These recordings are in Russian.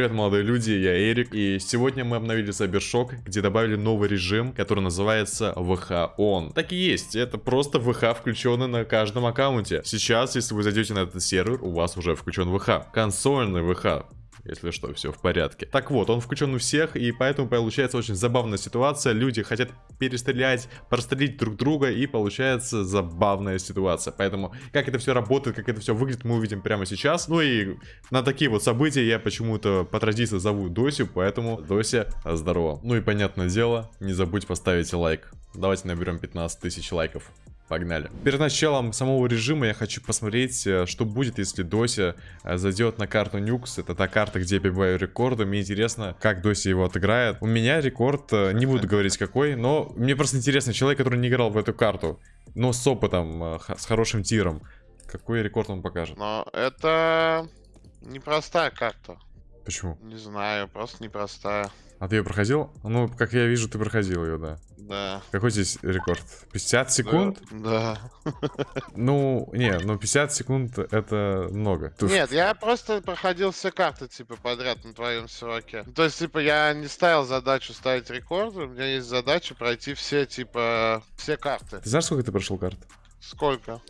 привет, молодые люди, я Эрик, и сегодня мы обновили Cybershock, где добавили новый режим, который называется ВХ Он. Так и есть, это просто ВХ включенный на каждом аккаунте. Сейчас, если вы зайдете на этот сервер, у вас уже включен ВХ. Консольный ВХ если что, все в порядке. Так вот, он включен у всех, и поэтому получается очень забавная ситуация. Люди хотят перестрелять, прострелить друг друга, и получается забавная ситуация. Поэтому, как это все работает, как это все выглядит, мы увидим прямо сейчас. Ну и на такие вот события я почему-то по традиции зову Досю, поэтому Дося, здорово. Ну и понятное дело, не забудь поставить лайк. Давайте наберем 15 тысяч лайков. Погнали. Перед началом самого режима я хочу посмотреть, э, что будет, если Дося э, зайдет на карту Нюкс. Это та карта, где я побиваю рекорды. Мне интересно, как Дося его отыграет. У меня рекорд, э, не буду говорить какой, но мне просто интересно, человек, который не играл в эту карту, но с опытом, с хорошим тиром, какой рекорд он покажет. Но это непростая карта. Почему? Не знаю, просто непростая. А ты ее проходил? Ну, как я вижу, ты проходил ее, да. Да. Какой здесь рекорд? 50 секунд? Да. Ну, не, ну 50 секунд это много. Нет, я просто проходил все карты, типа, подряд на твоем серваке. То есть, типа, я не ставил задачу ставить рекорды, у меня есть задача пройти все, типа, все карты. Ты знаешь, сколько ты прошел карт? Сколько?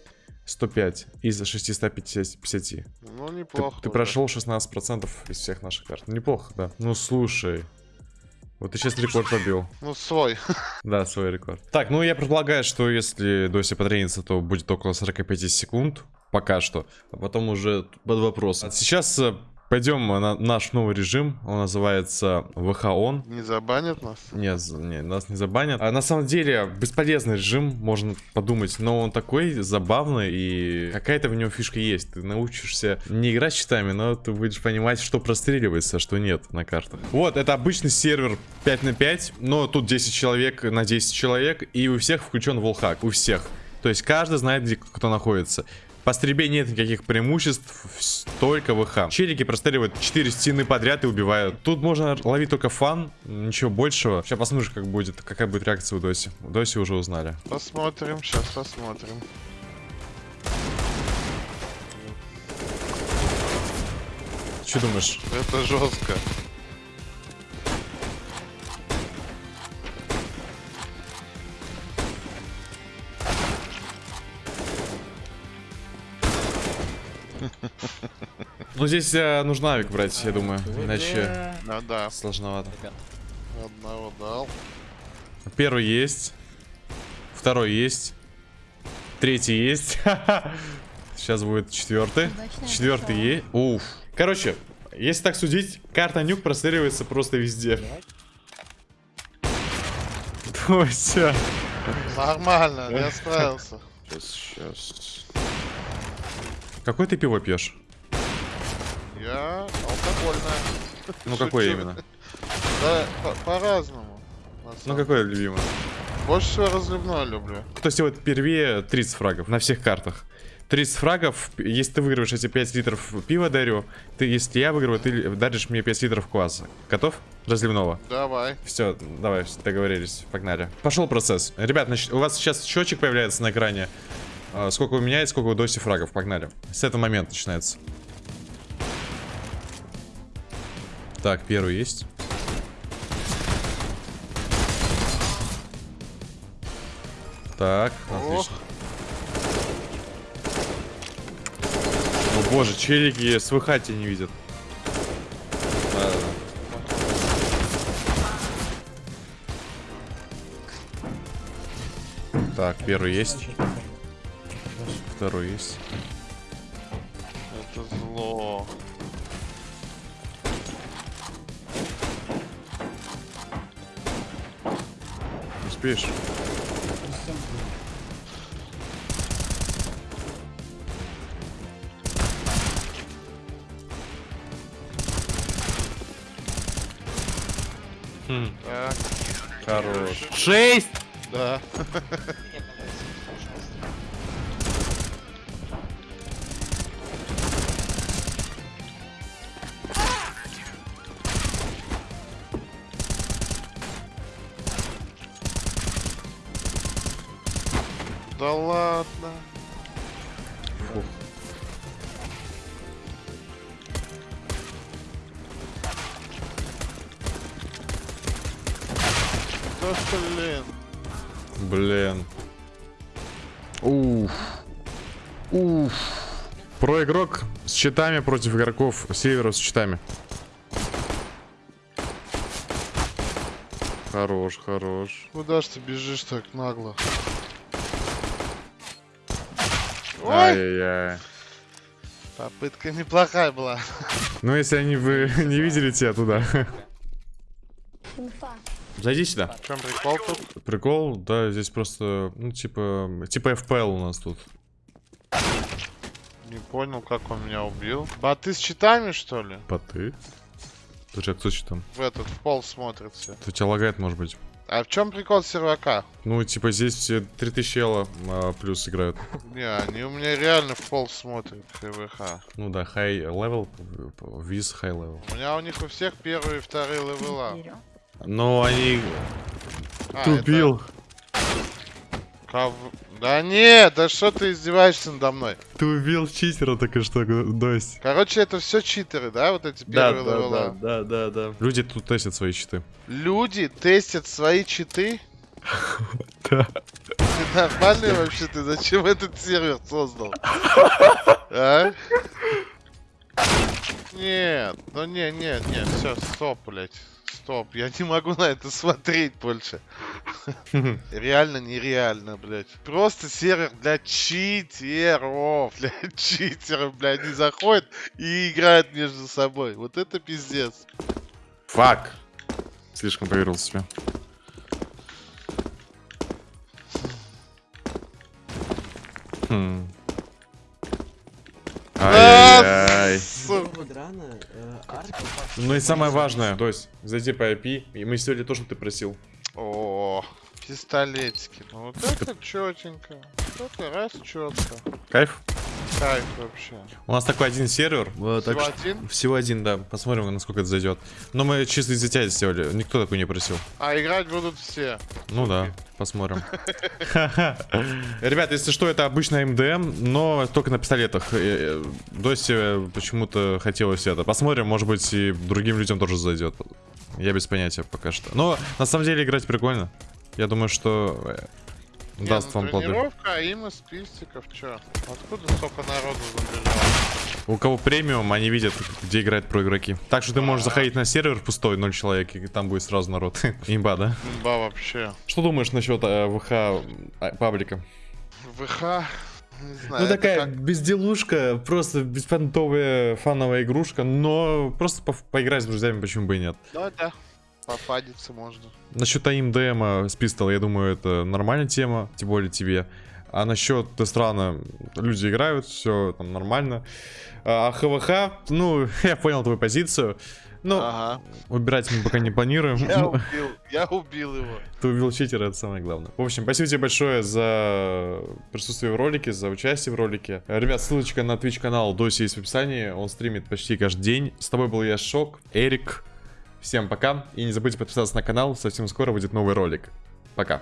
105 из 650. Ну, неплохо. Ты, ты прошел 16% из всех наших карт. Неплохо, да. Ну, слушай. Вот ты сейчас рекорд побил. Ну, свой. Да, свой рекорд. Так, ну я предполагаю, что если Доси потренится, то будет около 45 секунд. Пока что. А потом уже под вопрос. Сейчас э, Пойдем на наш новый режим, он называется ВХОН. Не забанят нас? Нет, не, нас не забанят. А на самом деле, бесполезный режим, можно подумать, но он такой забавный и какая-то в нем фишка есть. Ты научишься не играть щитами, но ты будешь понимать, что простреливается, а что нет на картах. Вот, это обычный сервер 5 на 5, но тут 10 человек на 10 человек, и у всех включен волхак, у всех. То есть каждый знает, где кто находится. По стрельбе нет никаких преимуществ, только ВХ. Челики простреливают 4 стены подряд и убивают. Тут можно ловить только фан, ничего большего. Сейчас посмотришь, как будет, какая будет реакция у Доси. У Доси уже узнали. Посмотрим, сейчас посмотрим. Что думаешь? Это жестко. Ну здесь э, нужно авик брать, я думаю. Иначе ну, да. сложновато. Одного дал. Первый есть. Второй есть. Третий есть. Сейчас будет четвертый. Четвертый есть. Уф. Короче, если так судить, карта нюк простреливается просто везде. Все. Нормально, я справился. Сейчас, сейчас. Какой ты пиво пьешь? Я алкогольное. Ну какое именно? Да, по-разному. По ну какое любимое? Больше всего разливное люблю. Кто сегодня впервые 30 фрагов на всех картах. 30 фрагов, если ты выигрываешь эти 5 литров пива дарю, ты, если я выиграю, ты даришь мне 5 литров кваса. Готов? Разливного. Давай. Все, давай, договорились, погнали. Пошел процесс. Ребят, у вас сейчас счетчик появляется на экране. А, сколько вы меняете, сколько вы доси фрагов. Погнали. С этого момента начинается. Так, первый есть. Так, отлично. О боже, челики с выхати не видят. Да. Так, первый есть. Второй есть. Это зло. Успеешь? Хм. Так. Хорош. Шесть! Да. Да ладно. Фух. Да блин. Блин. Уф. Уф. Про игрок с читами против игроков севера с читами. Хорош, хорош. Куда ж ты бежишь так нагло? Ой! Ай-яй-яй. Попытка неплохая была. Ну, если они вы не видели тебя туда. Зайди сюда. В чем прикол тут? Прикол, да, здесь просто, ну, типа, типа FPL у нас тут. Не понял, как он меня убил. Боты с читами, что ли? Поты. Слушай, а кто что там? В этот, в пол смотрится. Это тебя лагает, может быть? А в чем прикол сервака? Ну, типа, здесь все 3000 ела а, плюс играют. Не, они у меня реально в пол смотрят, ХВХ. Ну да, high level, виз high level. У меня у них у всех первые и вторые level а. Но они А, тупил. это ков- Да нет, да что ты издеваешься надо мной? Ты убил читера только что, Дось. Короче, это все читеры, да, вот эти первые level а? да, да, да. Люди тут тестят свои читы. Люди тестят свои читы? Да. Ты нормальный вообще? Ты зачем этот сервер создал? А? Нет, ну не, не, не, все, стоп, блять. Стоп, я не могу на это смотреть больше. Реально нереально, блядь. Просто сервер для читеров, для читеров, блядь, не заходят и играют между собой. Вот это пиздец. Фак. Слишком поверил в себя. Хм. Ай-яй-яй. Э. Ну и самое важное, то есть зайди по IP, и мы сделали то, что ты просил. О, пистолетики. Ну вот это четенько. Вот это раз четко. Кайф? Кайф вообще. У нас такой один сервер. так Всего что- один? Всего один, да. Посмотрим, насколько это зайдет. Но мы чисто из-за тебя сделали. Никто такой не просил. А играть будут все. Ну да, посмотрим. Ребят, если что, это обычная МДМ, но только на пистолетах. Э, э, Досе почему-то хотелось это. Посмотрим, может быть, и другим людям тоже зайдет. Я без понятия пока что. Но на самом деле играть прикольно. Я думаю, что э, Не, даст ну, вам плоды. тренировка, а им из спистиков, чё? Откуда столько народу забежало? У кого премиум, они видят, где играют про игроки. Так что ты можешь заходить на сервер пустой, 0 человек, и там будет сразу народ. Имба, да? Имба вообще. Что думаешь насчет э, ВХ а, паблика? ВХ, не знаю, Ну такая как- безделушка, просто беспонтовая фановая игрушка, но просто по- поиграть с друзьями почему бы и нет. Ну да, попадиться можно. Насчет АИМ с пистол, я думаю, это нормальная тема, тем более тебе. А насчет странно, люди играют, все там нормально. А ХВХ, ну, я понял твою позицию. Ну, Ага. убирать мы пока не планируем. Я Ну, убил, я убил его. Ты убил читера, это самое главное. В общем, спасибо тебе большое за присутствие в ролике, за участие в ролике. Ребят, ссылочка на Twitch канал Доси есть в описании. Он стримит почти каждый день. С тобой был я, Шок, Эрик. Всем пока. И не забудьте подписаться на канал. Совсем скоро выйдет новый ролик. Пока.